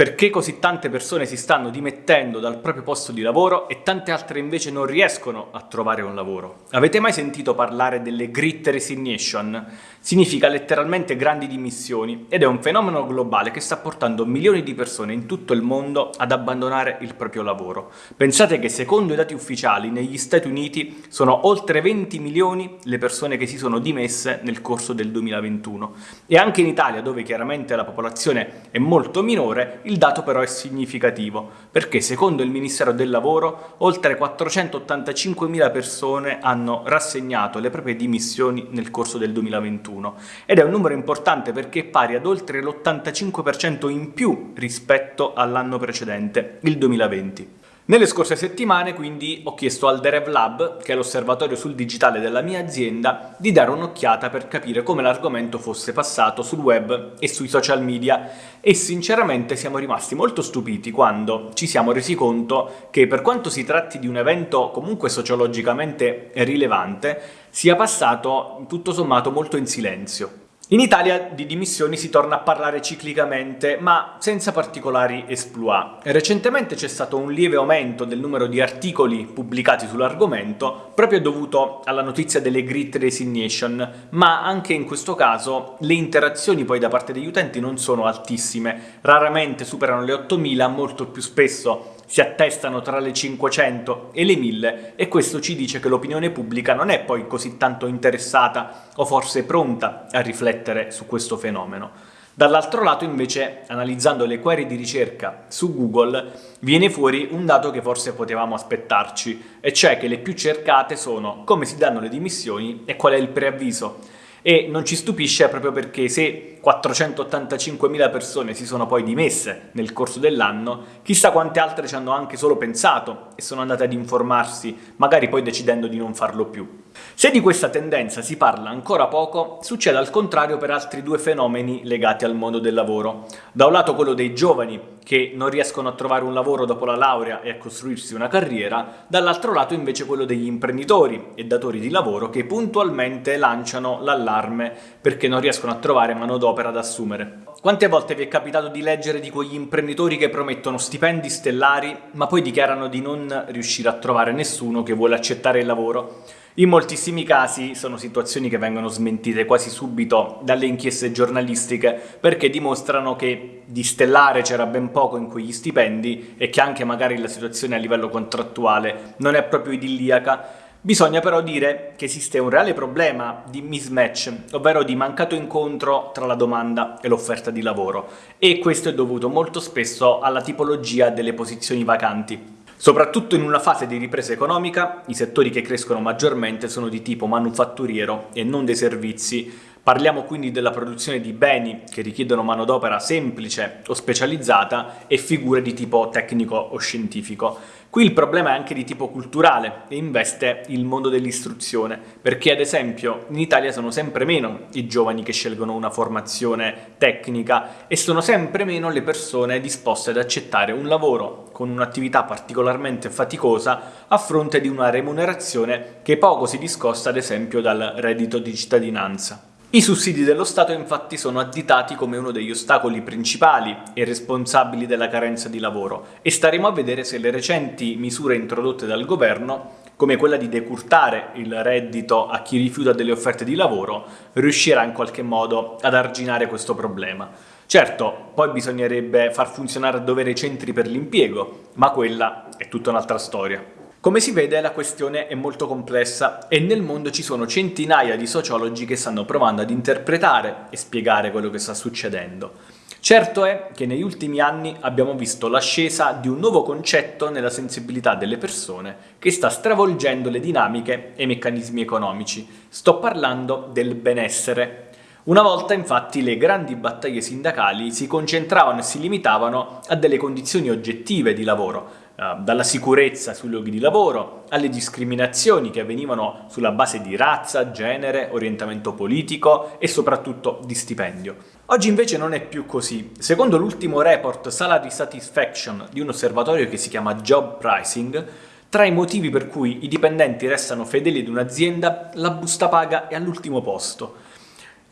Perché così tante persone si stanno dimettendo dal proprio posto di lavoro e tante altre invece non riescono a trovare un lavoro? Avete mai sentito parlare delle Great Resignation? Significa letteralmente grandi dimissioni ed è un fenomeno globale che sta portando milioni di persone in tutto il mondo ad abbandonare il proprio lavoro. Pensate che secondo i dati ufficiali negli Stati Uniti sono oltre 20 milioni le persone che si sono dimesse nel corso del 2021 e anche in Italia dove chiaramente la popolazione è molto minore il dato però è significativo, perché secondo il Ministero del Lavoro oltre 485.000 persone hanno rassegnato le proprie dimissioni nel corso del 2021 ed è un numero importante perché è pari ad oltre l'85% in più rispetto all'anno precedente, il 2020. Nelle scorse settimane quindi ho chiesto al Derev Lab, che è l'osservatorio sul digitale della mia azienda, di dare un'occhiata per capire come l'argomento fosse passato sul web e sui social media e sinceramente siamo rimasti molto stupiti quando ci siamo resi conto che per quanto si tratti di un evento comunque sociologicamente rilevante, sia passato tutto sommato molto in silenzio. In Italia di dimissioni si torna a parlare ciclicamente, ma senza particolari esploit. Recentemente c'è stato un lieve aumento del numero di articoli pubblicati sull'argomento, proprio dovuto alla notizia delle Great Resignation, ma anche in questo caso le interazioni poi da parte degli utenti non sono altissime, raramente superano le 8000, molto più spesso si attestano tra le 500 e le 1000 e questo ci dice che l'opinione pubblica non è poi così tanto interessata o forse pronta a riflettere su questo fenomeno. Dall'altro lato invece, analizzando le query di ricerca su Google, viene fuori un dato che forse potevamo aspettarci, e cioè che le più cercate sono come si danno le dimissioni e qual è il preavviso e non ci stupisce proprio perché se 485.000 persone si sono poi dimesse nel corso dell'anno, chissà quante altre ci hanno anche solo pensato e sono andate ad informarsi, magari poi decidendo di non farlo più. Se di questa tendenza si parla ancora poco, succede al contrario per altri due fenomeni legati al mondo del lavoro. Da un lato quello dei giovani che non riescono a trovare un lavoro dopo la laurea e a costruirsi una carriera, dall'altro lato invece quello degli imprenditori e datori di lavoro che puntualmente lanciano l'allarme perché non riescono a trovare manodopera da assumere. Quante volte vi è capitato di leggere di quegli imprenditori che promettono stipendi stellari ma poi dichiarano di non riuscire a trovare nessuno che vuole accettare il lavoro? In moltissimi casi sono situazioni che vengono smentite quasi subito dalle inchieste giornalistiche perché dimostrano che di stellare c'era ben poco in quegli stipendi e che anche magari la situazione a livello contrattuale non è proprio idilliaca. Bisogna però dire che esiste un reale problema di mismatch, ovvero di mancato incontro tra la domanda e l'offerta di lavoro e questo è dovuto molto spesso alla tipologia delle posizioni vacanti. Soprattutto in una fase di ripresa economica, i settori che crescono maggiormente sono di tipo manufatturiero e non dei servizi. Parliamo quindi della produzione di beni che richiedono manodopera semplice o specializzata e figure di tipo tecnico o scientifico. Qui il problema è anche di tipo culturale e investe il mondo dell'istruzione, perché ad esempio in Italia sono sempre meno i giovani che scelgono una formazione tecnica e sono sempre meno le persone disposte ad accettare un lavoro con un'attività particolarmente faticosa a fronte di una remunerazione che poco si discosta ad esempio dal reddito di cittadinanza. I sussidi dello Stato infatti sono additati come uno degli ostacoli principali e responsabili della carenza di lavoro e staremo a vedere se le recenti misure introdotte dal governo come quella di decurtare il reddito a chi rifiuta delle offerte di lavoro, riuscirà in qualche modo ad arginare questo problema. Certo, poi bisognerebbe far funzionare a dovere i centri per l'impiego, ma quella è tutta un'altra storia. Come si vede la questione è molto complessa e nel mondo ci sono centinaia di sociologi che stanno provando ad interpretare e spiegare quello che sta succedendo. Certo è che negli ultimi anni abbiamo visto l'ascesa di un nuovo concetto nella sensibilità delle persone che sta stravolgendo le dinamiche e i meccanismi economici. Sto parlando del benessere. Una volta infatti le grandi battaglie sindacali si concentravano e si limitavano a delle condizioni oggettive di lavoro, dalla sicurezza sui luoghi di lavoro alle discriminazioni che avvenivano sulla base di razza, genere, orientamento politico e soprattutto di stipendio. Oggi invece non è più così. Secondo l'ultimo report Salary Satisfaction di un osservatorio che si chiama Job Pricing, tra i motivi per cui i dipendenti restano fedeli ad un'azienda, la busta paga è all'ultimo posto.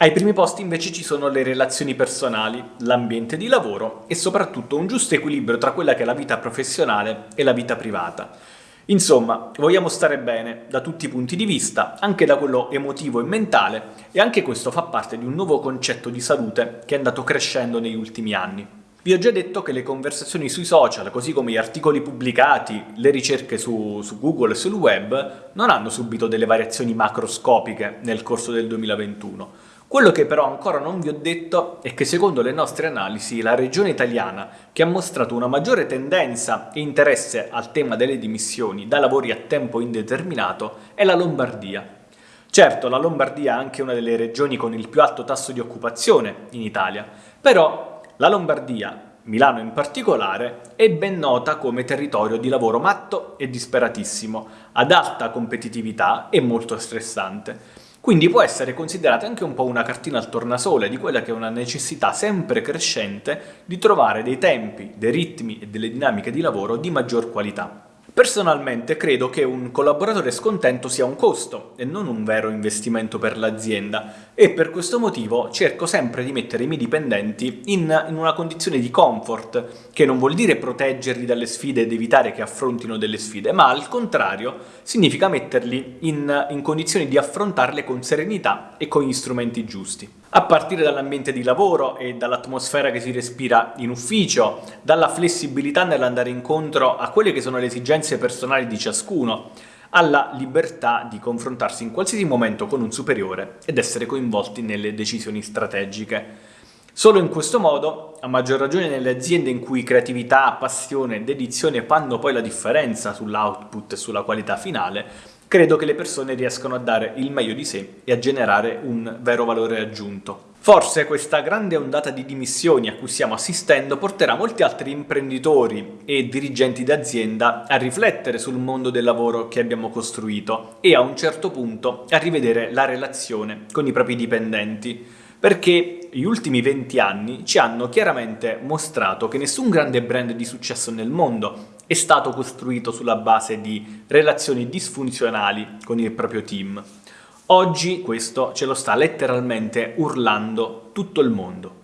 Ai primi posti invece ci sono le relazioni personali, l'ambiente di lavoro e soprattutto un giusto equilibrio tra quella che è la vita professionale e la vita privata. Insomma, vogliamo stare bene da tutti i punti di vista, anche da quello emotivo e mentale, e anche questo fa parte di un nuovo concetto di salute che è andato crescendo negli ultimi anni. Vi ho già detto che le conversazioni sui social, così come gli articoli pubblicati, le ricerche su, su Google e sul web, non hanno subito delle variazioni macroscopiche nel corso del 2021, quello che però ancora non vi ho detto è che secondo le nostre analisi la regione italiana che ha mostrato una maggiore tendenza e interesse al tema delle dimissioni da lavori a tempo indeterminato è la Lombardia. Certo, la Lombardia è anche una delle regioni con il più alto tasso di occupazione in Italia, però la Lombardia, Milano in particolare, è ben nota come territorio di lavoro matto e disperatissimo, ad alta competitività e molto stressante. Quindi può essere considerata anche un po' una cartina al tornasole di quella che è una necessità sempre crescente di trovare dei tempi, dei ritmi e delle dinamiche di lavoro di maggior qualità. Personalmente credo che un collaboratore scontento sia un costo e non un vero investimento per l'azienda. E per questo motivo cerco sempre di mettere i miei dipendenti in, in, una condizione di comfort, che non vuol dire proteggerli dalle sfide ed evitare che affrontino delle sfide, ma al contrario significa metterli in, in condizioni di affrontarle con serenità e con gli strumenti giusti a partire dall'ambiente di lavoro e dall'atmosfera che si respira in ufficio, dalla flessibilità nell'andare incontro a quelle che sono le esigenze personali di ciascuno, alla libertà di confrontarsi in qualsiasi momento con un superiore ed essere coinvolti nelle decisioni strategiche. Solo in questo modo, a maggior ragione nelle aziende in cui creatività, passione e dedizione fanno poi la differenza sull'output e sulla qualità finale, credo che le persone riescano a dare il meglio di sé e a generare un vero valore aggiunto. Forse questa grande ondata di dimissioni a cui stiamo assistendo porterà molti altri imprenditori e dirigenti d'azienda a riflettere sul mondo del lavoro che abbiamo costruito e a un certo punto a rivedere la relazione con i propri dipendenti, perché gli ultimi 20 anni ci hanno chiaramente mostrato che nessun grande brand di successo nel mondo è stato costruito sulla base di relazioni disfunzionali con il proprio team. Oggi questo ce lo sta letteralmente urlando tutto il mondo.